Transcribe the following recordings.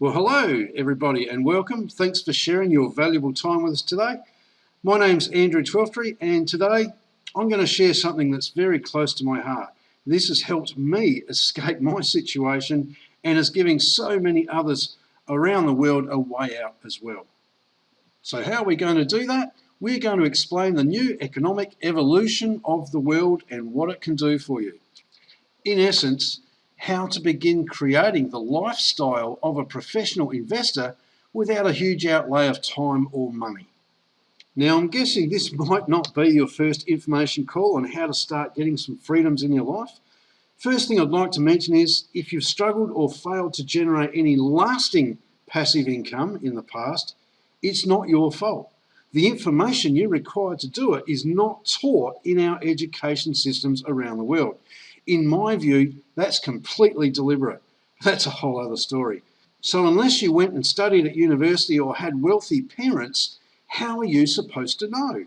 Well, hello everybody and welcome. Thanks for sharing your valuable time with us today. My name's Andrew Twelftree and today I'm going to share something that's very close to my heart. This has helped me escape my situation and is giving so many others around the world a way out as well. So how are we going to do that? We're going to explain the new economic evolution of the world and what it can do for you. In essence, how to begin creating the lifestyle of a professional investor without a huge outlay of time or money. Now I'm guessing this might not be your first information call on how to start getting some freedoms in your life. First thing I'd like to mention is if you've struggled or failed to generate any lasting passive income in the past, it's not your fault. The information you require to do it is not taught in our education systems around the world. In my view, that's completely deliberate. That's a whole other story. So unless you went and studied at university or had wealthy parents, how are you supposed to know?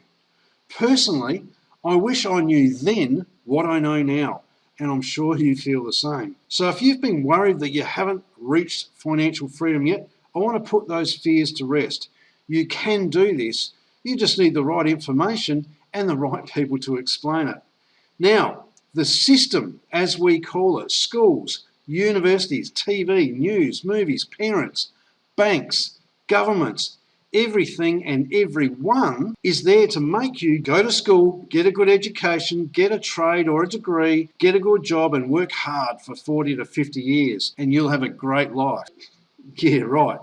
Personally, I wish I knew then what I know now, and I'm sure you feel the same. So if you've been worried that you haven't reached financial freedom yet, I want to put those fears to rest. You can do this. You just need the right information and the right people to explain it. Now, the system, as we call it, schools, universities, TV, news, movies, parents, banks, governments, everything and everyone is there to make you go to school, get a good education, get a trade or a degree, get a good job and work hard for 40 to 50 years and you'll have a great life. Yeah, right.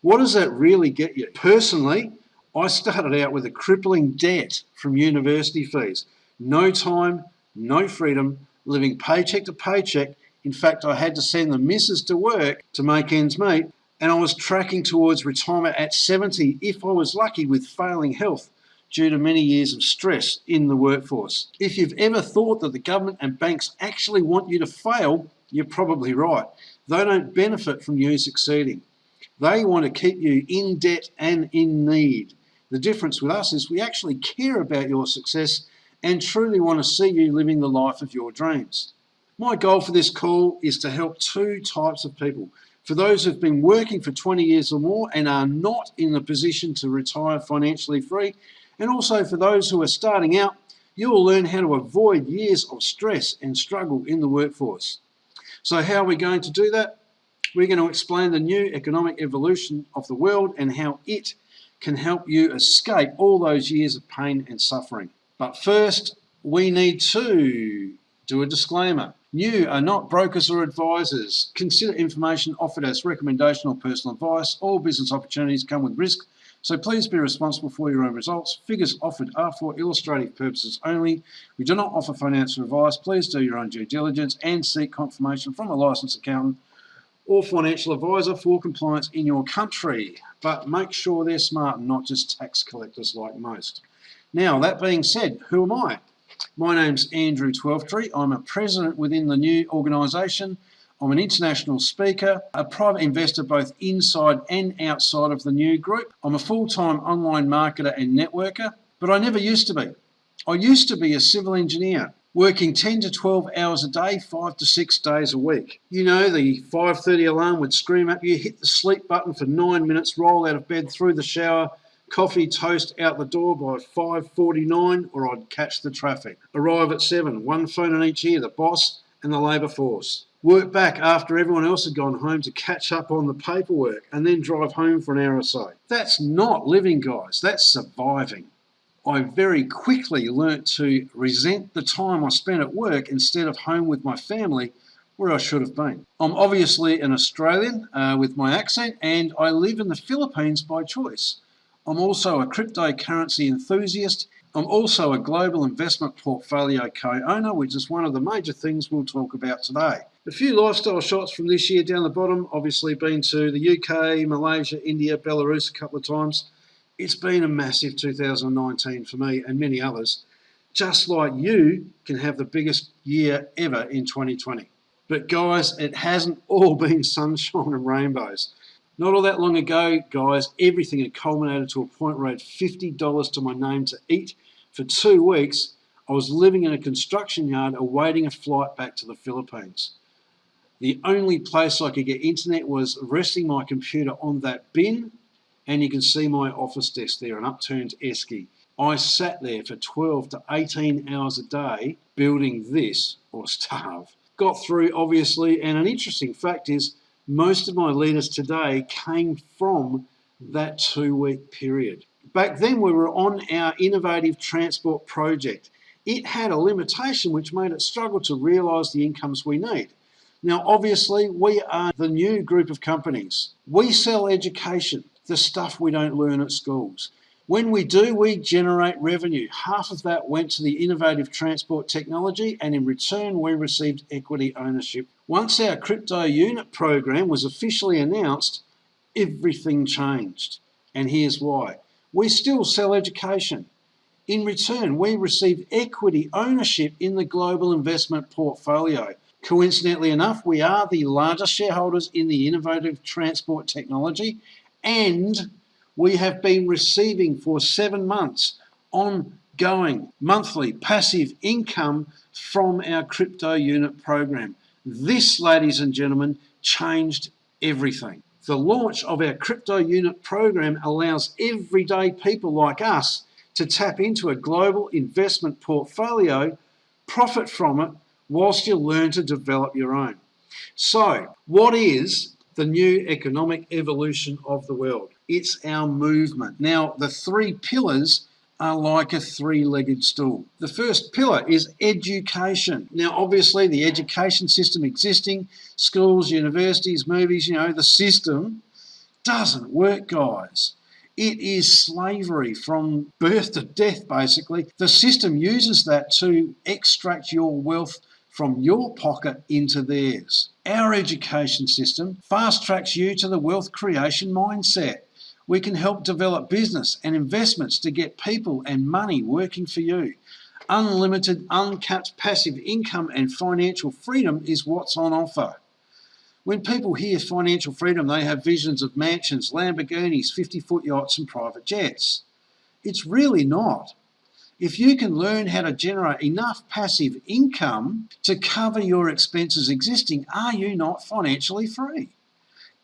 What does that really get you? Personally, I started out with a crippling debt from university fees. No time, no freedom, living paycheck to paycheck. In fact, I had to send the missus to work to make ends meet, and I was tracking towards retirement at 70 if I was lucky with failing health due to many years of stress in the workforce. If you've ever thought that the government and banks actually want you to fail, you're probably right. They don't benefit from you succeeding. They want to keep you in debt and in need. The difference with us is we actually care about your success and truly want to see you living the life of your dreams. My goal for this call is to help two types of people. For those who've been working for 20 years or more and are not in the position to retire financially free, and also for those who are starting out, you will learn how to avoid years of stress and struggle in the workforce. So how are we going to do that? We're going to explain the new economic evolution of the world and how it can help you escape all those years of pain and suffering. But first, we need to do a disclaimer. You are not brokers or advisors. Consider information offered as recommendation or personal advice. All business opportunities come with risk, so please be responsible for your own results. Figures offered are for illustrative purposes only. We do not offer financial advice. Please do your own due diligence and seek confirmation from a licensed accountant or financial advisor for compliance in your country. But make sure they're smart and not just tax collectors like most. Now, that being said, who am I? My name's Andrew Twelftree. I'm a president within the new organisation. I'm an international speaker, a private investor both inside and outside of the new group. I'm a full-time online marketer and networker, but I never used to be. I used to be a civil engineer, working 10 to 12 hours a day, five to six days a week. You know, the 5.30 alarm would scream at you, hit the sleep button for nine minutes, roll out of bed, through the shower, coffee toast out the door by 5.49 or I'd catch the traffic. Arrive at 7, one phone in each ear, the boss and the labour force. Work back after everyone else had gone home to catch up on the paperwork and then drive home for an hour or so. That's not living, guys. That's surviving. I very quickly learnt to resent the time I spent at work instead of home with my family where I should have been. I'm obviously an Australian uh, with my accent and I live in the Philippines by choice. I'm also a cryptocurrency enthusiast. I'm also a global investment portfolio co-owner, which is one of the major things we'll talk about today. A few lifestyle shots from this year down the bottom, obviously been to the UK, Malaysia, India, Belarus a couple of times. It's been a massive 2019 for me and many others, just like you can have the biggest year ever in 2020. But guys, it hasn't all been sunshine and rainbows. Not all that long ago, guys, everything had culminated to a point where I had $50 to my name to eat for two weeks. I was living in a construction yard awaiting a flight back to the Philippines. The only place I could get internet was resting my computer on that bin and you can see my office desk there, an upturned esky. I sat there for 12 to 18 hours a day building this or starve. Got through obviously and an interesting fact is most of my leaders today came from that two week period. Back then we were on our innovative transport project. It had a limitation which made it struggle to realise the incomes we need. Now obviously we are the new group of companies. We sell education, the stuff we don't learn at schools. When we do, we generate revenue. Half of that went to the innovative transport technology and in return we received equity ownership. Once our crypto unit program was officially announced, everything changed. And here's why. We still sell education. In return, we receive equity ownership in the global investment portfolio. Coincidentally enough, we are the largest shareholders in the innovative transport technology and we have been receiving for seven months ongoing monthly passive income from our crypto unit program. This, ladies and gentlemen, changed everything. The launch of our crypto unit program allows everyday people like us to tap into a global investment portfolio, profit from it, whilst you learn to develop your own. So, what is the new economic evolution of the world. It's our movement. Now, the three pillars are like a three-legged stool. The first pillar is education. Now, obviously, the education system existing, schools, universities, movies, you know, the system doesn't work, guys. It is slavery from birth to death, basically. The system uses that to extract your wealth from your pocket into theirs. Our education system fast tracks you to the wealth creation mindset. We can help develop business and investments to get people and money working for you. Unlimited, uncapped passive income and financial freedom is what's on offer. When people hear financial freedom, they have visions of mansions, Lamborghinis, 50-foot yachts and private jets. It's really not. If you can learn how to generate enough passive income to cover your expenses existing, are you not financially free?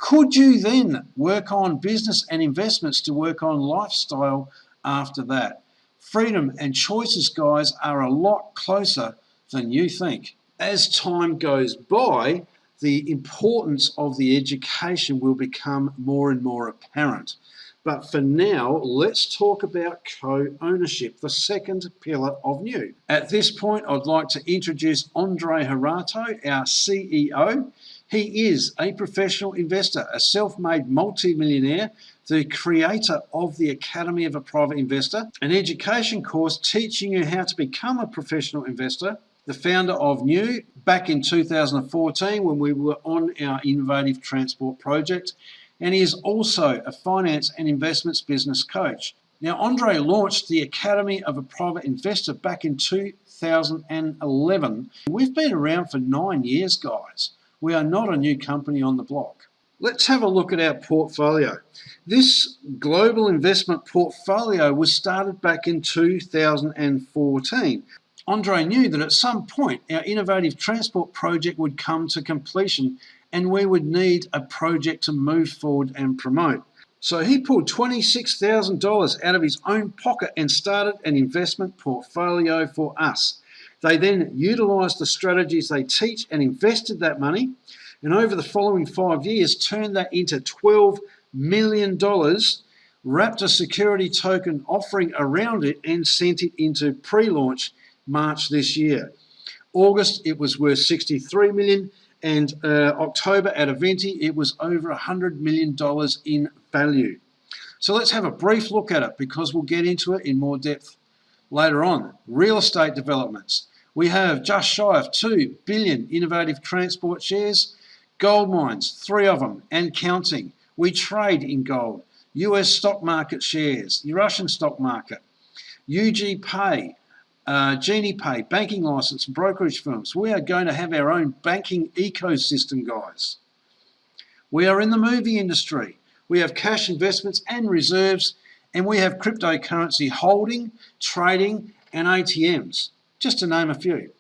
Could you then work on business and investments to work on lifestyle after that? Freedom and choices, guys, are a lot closer than you think. As time goes by, the importance of the education will become more and more apparent. But for now, let's talk about co-ownership, the second pillar of new. At this point, I'd like to introduce Andre Harato, our CEO. He is a professional investor, a self-made multi-millionaire, the creator of the Academy of a Private Investor, an education course teaching you how to become a professional investor, the founder of New back in 2014 when we were on our innovative transport project and he is also a finance and investments business coach. Now, Andre launched the Academy of a Private Investor back in 2011. We've been around for nine years, guys. We are not a new company on the block. Let's have a look at our portfolio. This global investment portfolio was started back in 2014. Andre knew that at some point our innovative transport project would come to completion and we would need a project to move forward and promote. So he pulled $26,000 out of his own pocket and started an investment portfolio for us. They then utilised the strategies they teach and invested that money and over the following five years turned that into $12 million, wrapped a security token offering around it and sent it into pre-launch March this year. August it was worth 63 million and uh, October at Eventi, it was over $100 million in value. So let's have a brief look at it because we'll get into it in more depth later on. Real estate developments. We have just shy of 2 billion innovative transport shares, gold mines, three of them, and counting. We trade in gold. US stock market shares, the Russian stock market, UG Pay, uh, GeniePay, banking license, brokerage firms. We are going to have our own banking ecosystem, guys. We are in the movie industry. We have cash investments and reserves, and we have cryptocurrency holding, trading, and ATMs, just to name a few.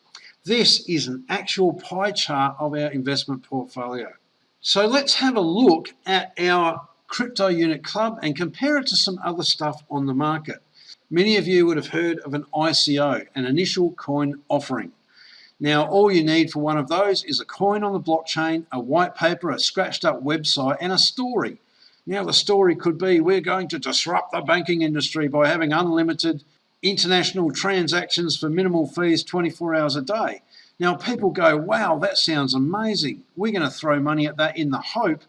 This is an actual pie chart of our investment portfolio. So let's have a look at our crypto unit club and compare it to some other stuff on the market. Many of you would have heard of an ICO, an initial coin offering. Now, all you need for one of those is a coin on the blockchain, a white paper, a scratched up website, and a story. Now, the story could be we're going to disrupt the banking industry by having unlimited international transactions for minimal fees 24 hours a day. Now, people go, wow, that sounds amazing. We're going to throw money at that in the hope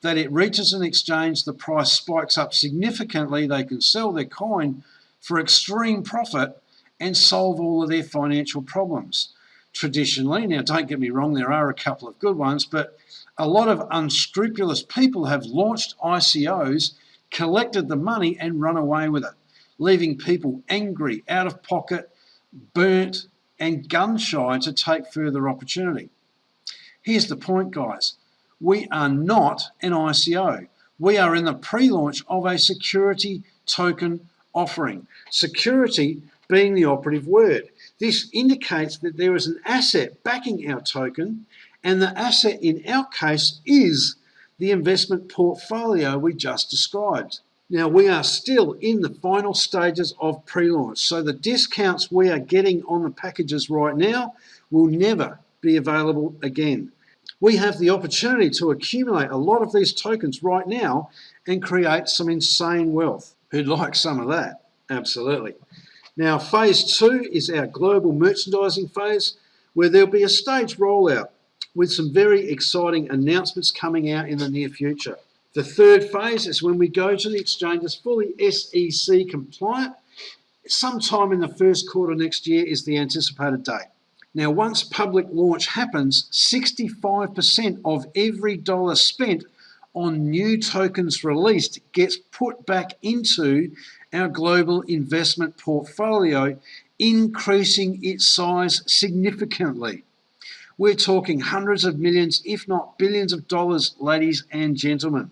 that it reaches an exchange, the price spikes up significantly, they can sell their coin for extreme profit and solve all of their financial problems. Traditionally, now don't get me wrong, there are a couple of good ones, but a lot of unscrupulous people have launched ICOs, collected the money and run away with it leaving people angry, out of pocket, burnt, and gun shy to take further opportunity. Here's the point, guys. We are not an ICO. We are in the pre-launch of a security token offering. Security being the operative word. This indicates that there is an asset backing our token, and the asset in our case is the investment portfolio we just described. Now we are still in the final stages of pre-launch, so the discounts we are getting on the packages right now will never be available again. We have the opportunity to accumulate a lot of these tokens right now and create some insane wealth. Who'd like some of that? Absolutely. Now phase two is our global merchandising phase where there'll be a staged rollout with some very exciting announcements coming out in the near future. The third phase is when we go to the exchanges fully SEC compliant. Sometime in the first quarter next year is the anticipated date. Now, once public launch happens, 65% of every dollar spent on new tokens released gets put back into our global investment portfolio, increasing its size significantly. We're talking hundreds of millions, if not billions of dollars, ladies and gentlemen.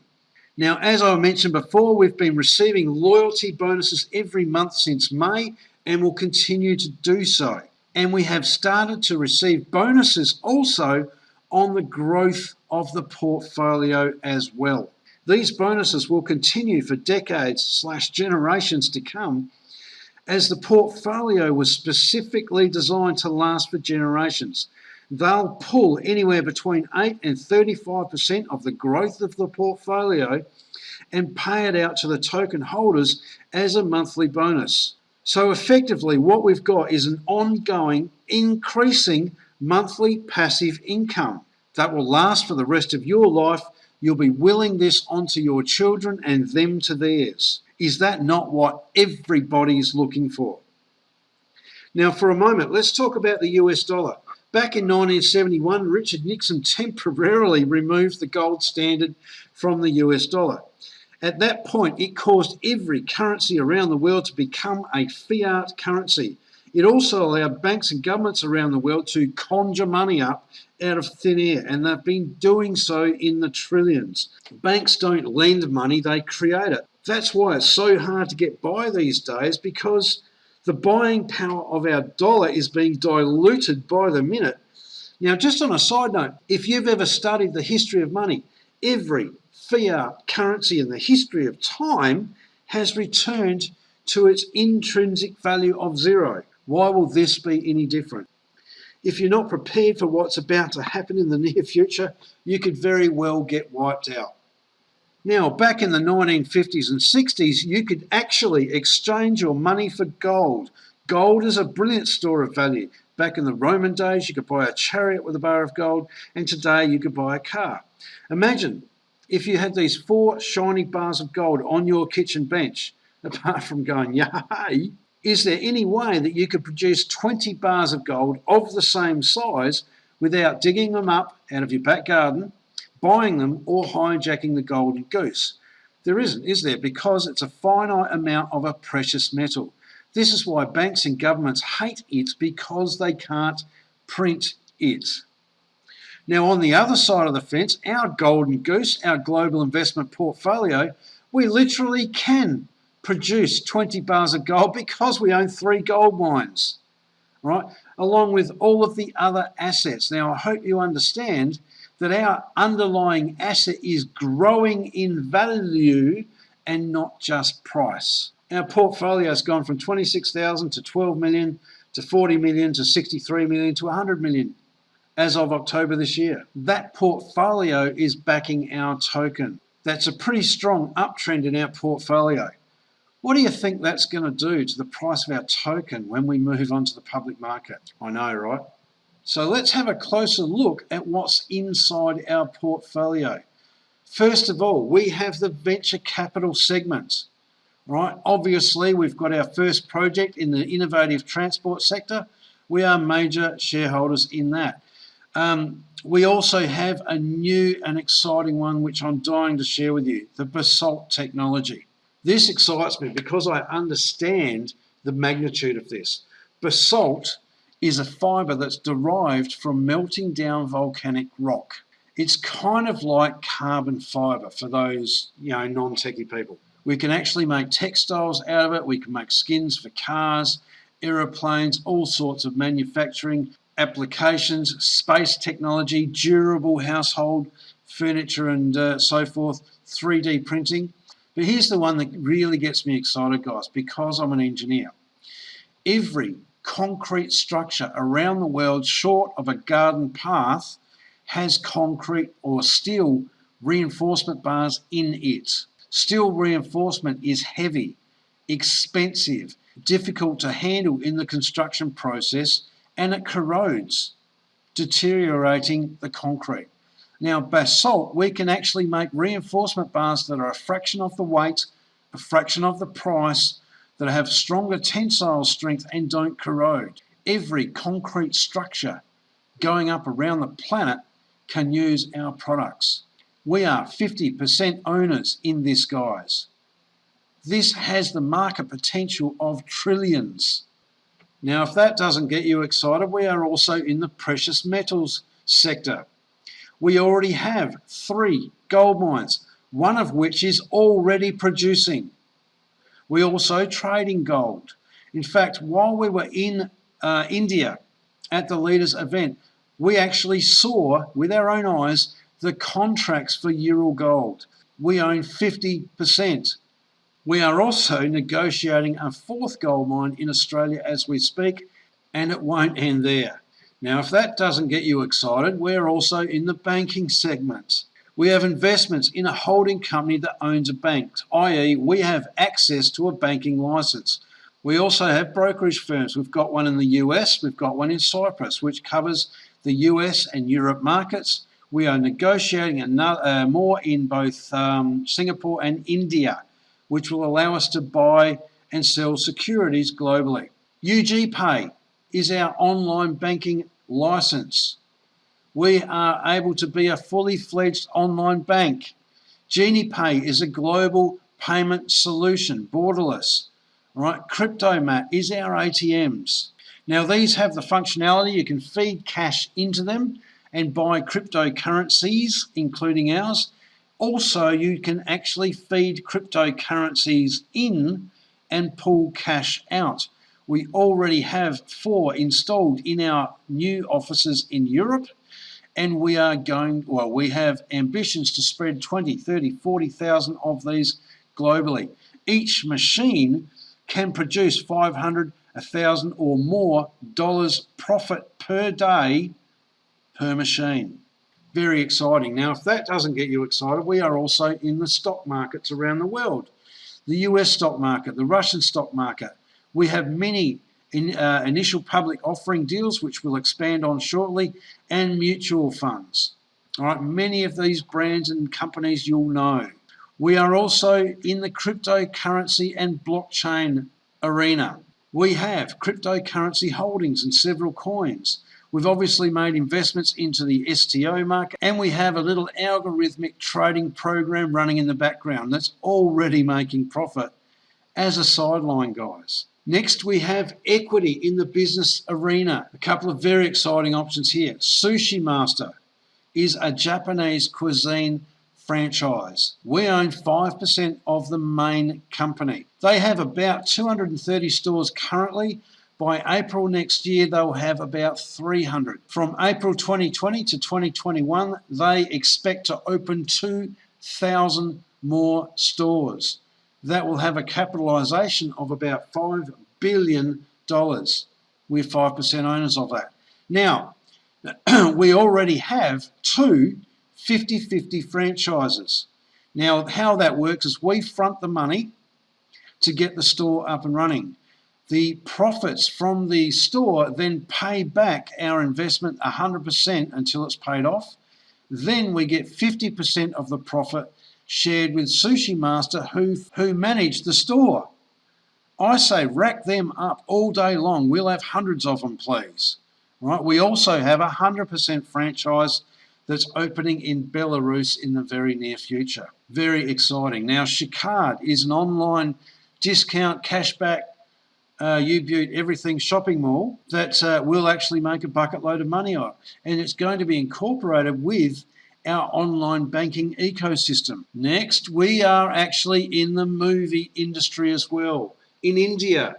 Now, as I mentioned before, we've been receiving loyalty bonuses every month since May and will continue to do so. And we have started to receive bonuses also on the growth of the portfolio as well. These bonuses will continue for decades slash generations to come as the portfolio was specifically designed to last for generations they'll pull anywhere between 8 and 35% of the growth of the portfolio and pay it out to the token holders as a monthly bonus. So effectively what we've got is an ongoing increasing monthly passive income that will last for the rest of your life. You'll be willing this onto your children and them to theirs. Is that not what everybody's looking for? Now for a moment, let's talk about the US dollar. Back in 1971, Richard Nixon temporarily removed the gold standard from the US dollar. At that point, it caused every currency around the world to become a fiat currency. It also allowed banks and governments around the world to conjure money up out of thin air, and they've been doing so in the trillions. Banks don't lend money, they create it. That's why it's so hard to get by these days because the buying power of our dollar is being diluted by the minute. Now, just on a side note, if you've ever studied the history of money, every fiat currency in the history of time has returned to its intrinsic value of zero. Why will this be any different? If you're not prepared for what's about to happen in the near future, you could very well get wiped out. Now, back in the 1950s and 60s, you could actually exchange your money for gold. Gold is a brilliant store of value. Back in the Roman days, you could buy a chariot with a bar of gold, and today you could buy a car. Imagine if you had these four shiny bars of gold on your kitchen bench, apart from going, yay, is there any way that you could produce 20 bars of gold of the same size without digging them up out of your back garden, buying them or hijacking the golden goose. There isn't, is there? Because it's a finite amount of a precious metal. This is why banks and governments hate it because they can't print it. Now, on the other side of the fence, our golden goose, our global investment portfolio, we literally can produce 20 bars of gold because we own three gold mines. Right? along with all of the other assets. Now, I hope you understand that our underlying asset is growing in value and not just price. Our portfolio has gone from 26,000 to 12 million to 40 million to 63 million to 100 million as of October this year. That portfolio is backing our token. That's a pretty strong uptrend in our portfolio. What do you think that's going to do to the price of our token when we move on to the public market? I know, right? So let's have a closer look at what's inside our portfolio. First of all, we have the venture capital segments. right? Obviously, we've got our first project in the innovative transport sector. We are major shareholders in that. Um, we also have a new and exciting one which I'm dying to share with you, the Basalt technology. This excites me because I understand the magnitude of this. Basalt is a fibre that's derived from melting down volcanic rock. It's kind of like carbon fibre for those you know non-techie people. We can actually make textiles out of it. We can make skins for cars, aeroplanes, all sorts of manufacturing applications, space technology, durable household furniture and uh, so forth, 3D printing. But here's the one that really gets me excited, guys, because I'm an engineer. Every concrete structure around the world short of a garden path has concrete or steel reinforcement bars in it. Steel reinforcement is heavy, expensive, difficult to handle in the construction process and it corrodes, deteriorating the concrete. Now, basalt, we can actually make reinforcement bars that are a fraction of the weight, a fraction of the price, that have stronger tensile strength and don't corrode. Every concrete structure going up around the planet can use our products. We are 50% owners in this, guys. This has the market potential of trillions. Now, if that doesn't get you excited, we are also in the precious metals sector. We already have three gold mines, one of which is already producing. We also trade in gold. In fact, while we were in uh, India at the leaders event, we actually saw with our own eyes the contracts for Ural Gold. We own 50%. We are also negotiating a fourth gold mine in Australia as we speak, and it won't end there. Now, if that doesn't get you excited, we're also in the banking segment. We have investments in a holding company that owns a bank, i.e., we have access to a banking license. We also have brokerage firms. We've got one in the US, we've got one in Cyprus, which covers the US and Europe markets. We are negotiating another, uh, more in both um, Singapore and India which will allow us to buy and sell securities globally. UGPay is our online banking license. We are able to be a fully fledged online bank. GeniePay is a global payment solution, borderless. Right, CryptoMat is our ATMs. Now these have the functionality, you can feed cash into them and buy cryptocurrencies, including ours, also, you can actually feed cryptocurrencies in and pull cash out. We already have four installed in our new offices in Europe and we are going, well, we have ambitions to spread 20, 30, 40,000 of these globally. Each machine can produce 500, 1,000 or more dollars profit per day per machine very exciting. Now, if that doesn't get you excited, we are also in the stock markets around the world. The US stock market, the Russian stock market. We have many in, uh, initial public offering deals, which we'll expand on shortly, and mutual funds. All right, many of these brands and companies you'll know. We are also in the cryptocurrency and blockchain arena. We have cryptocurrency holdings and several coins. We've obviously made investments into the STO market and we have a little algorithmic trading program running in the background that's already making profit as a sideline, guys. Next, we have equity in the business arena. A couple of very exciting options here. Sushi Master is a Japanese cuisine franchise. We own 5% of the main company. They have about 230 stores currently By April next year, they'll have about 300. From April 2020 to 2021, they expect to open 2,000 more stores. That will have a capitalisation of about $5 billion. We're 5% owners of that. Now, we already have two 50-50 franchises. Now, how that works is we front the money to get the store up and running. The profits from the store then pay back our investment 100% until it's paid off. Then we get 50% of the profit shared with Sushi Master who, who manage the store. I say rack them up all day long. We'll have hundreds of them, please. Right? We also have a 100% franchise that's opening in Belarus in the very near future. Very exciting. Now, Shikard is an online discount cashback uh, U-Butte Everything shopping mall that uh, will actually make a bucket load of money on. And it's going to be incorporated with our online banking ecosystem. Next, we are actually in the movie industry as well. In India,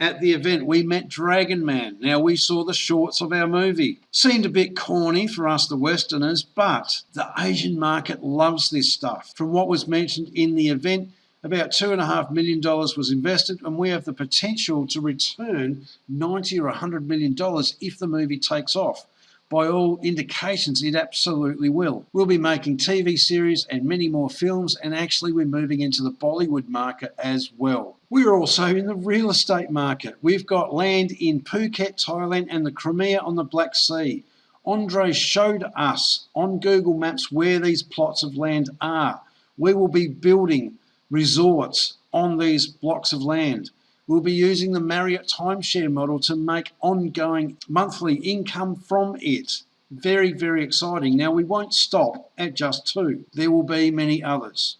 at the event, we met Dragon Man. Now, we saw the shorts of our movie. Seemed a bit corny for us, the Westerners, but the Asian market loves this stuff. From what was mentioned in the event, about $2.5 million was invested, and we have the potential to return 90 or $100 million if the movie takes off. By all indications, it absolutely will. We'll be making TV series and many more films, and actually, we're moving into the Bollywood market as well. We're also in the real estate market. We've got land in Phuket, Thailand, and the Crimea on the Black Sea. Andre showed us on Google Maps where these plots of land are. We will be building resorts on these blocks of land. We'll be using the Marriott timeshare model to make ongoing monthly income from it. Very, very exciting. Now, we won't stop at just two. There will be many others.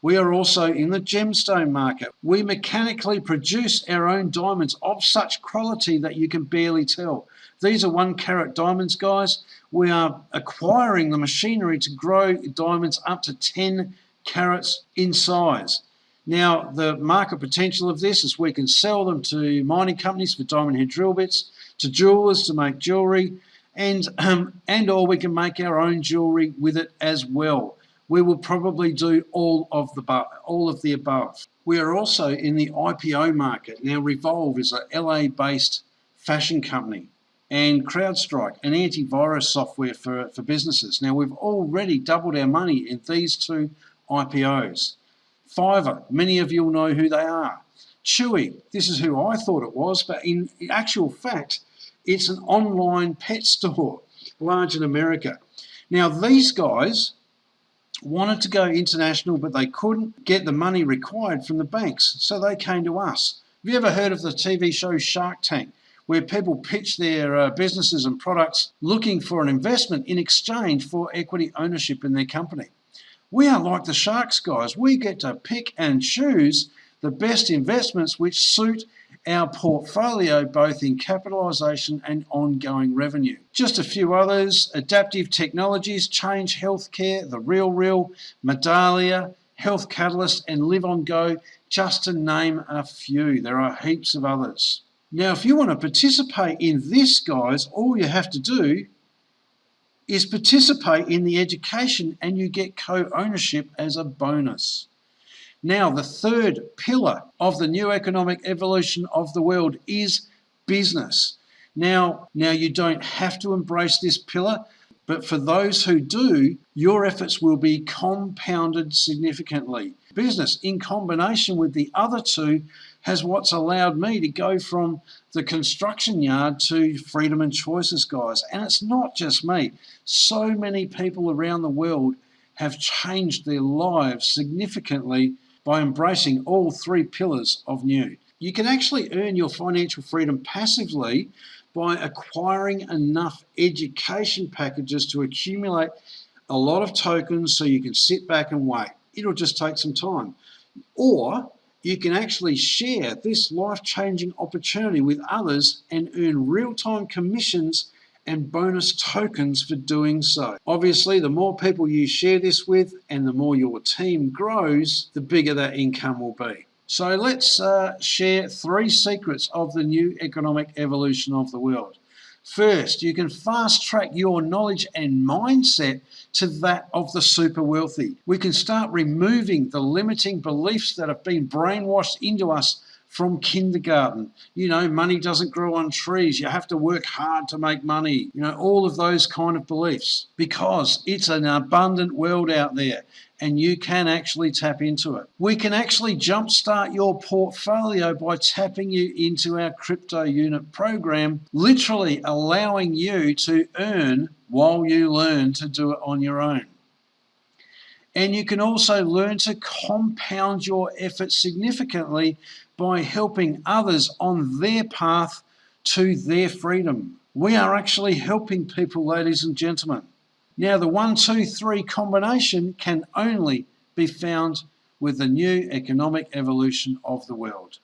We are also in the gemstone market. We mechanically produce our own diamonds of such quality that you can barely tell. These are one carat diamonds, guys. We are acquiring the machinery to grow diamonds up to 10 carats in size. Now, the market potential of this is we can sell them to mining companies for diamond head drill bits, to jewelers to make jewelry, and, um, and or we can make our own jewelry with it as well. We will probably do all of the all of the above. We are also in the IPO market. Now, Revolve is a LA-based fashion company and CrowdStrike, an antivirus software for, for businesses. Now, we've already doubled our money in these two IPOs. Fiverr, many of you will know who they are. Chewy, this is who I thought it was, but in actual fact, it's an online pet store, large in America. Now, these guys wanted to go international, but they couldn't get the money required from the banks, so they came to us. Have you ever heard of the TV show Shark Tank, where people pitch their uh, businesses and products looking for an investment in exchange for equity ownership in their company? We are like the Sharks guys. We get to pick and choose the best investments which suit our portfolio both in capitalisation and ongoing revenue. Just a few others, Adaptive Technologies, Change Healthcare, The Real Real, Medallia, Health Catalyst and Livongo, just to name a few. There are heaps of others. Now, if you want to participate in this, guys, all you have to do is participate in the education and you get co-ownership as a bonus. Now, the third pillar of the new economic evolution of the world is business. Now, now you don't have to embrace this pillar, but for those who do, your efforts will be compounded significantly. Business, in combination with the other two, has what's allowed me to go from the construction yard to freedom and choices, guys. And it's not just me. So many people around the world have changed their lives significantly by embracing all three pillars of new. You can actually earn your financial freedom passively by acquiring enough education packages to accumulate a lot of tokens so you can sit back and wait. It'll just take some time. Or you can actually share this life-changing opportunity with others and earn real-time commissions and bonus tokens for doing so. Obviously, the more people you share this with and the more your team grows, the bigger that income will be. So let's uh, share three secrets of the new economic evolution of the world. First, you can fast track your knowledge and mindset to that of the super wealthy. We can start removing the limiting beliefs that have been brainwashed into us from kindergarten. You know, money doesn't grow on trees. You have to work hard to make money. You know, all of those kind of beliefs because it's an abundant world out there and you can actually tap into it. We can actually jumpstart your portfolio by tapping you into our crypto unit program, literally allowing you to earn while you learn to do it on your own. And you can also learn to compound your efforts significantly by helping others on their path to their freedom. We are actually helping people, ladies and gentlemen. Now, the one, two, three combination can only be found with the new economic evolution of the world.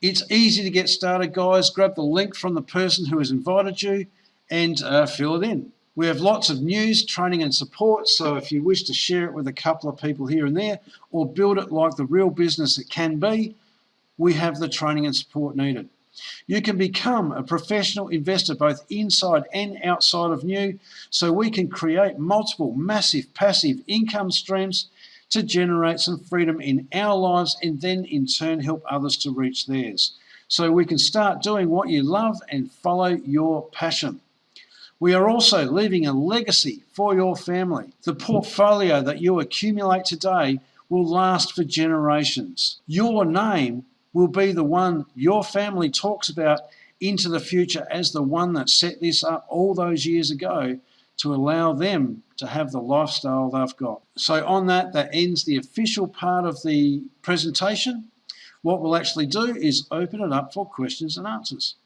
It's easy to get started, guys. Grab the link from the person who has invited you and uh, fill it in. We have lots of news, training and support, so if you wish to share it with a couple of people here and there, or build it like the real business it can be, we have the training and support needed. You can become a professional investor both inside and outside of New, so we can create multiple massive passive income streams to generate some freedom in our lives and then in turn help others to reach theirs. So we can start doing what you love and follow your passion. We are also leaving a legacy for your family. The portfolio that you accumulate today will last for generations. Your name will be the one your family talks about into the future as the one that set this up all those years ago to allow them to have the lifestyle they've got. So on that, that ends the official part of the presentation. What we'll actually do is open it up for questions and answers.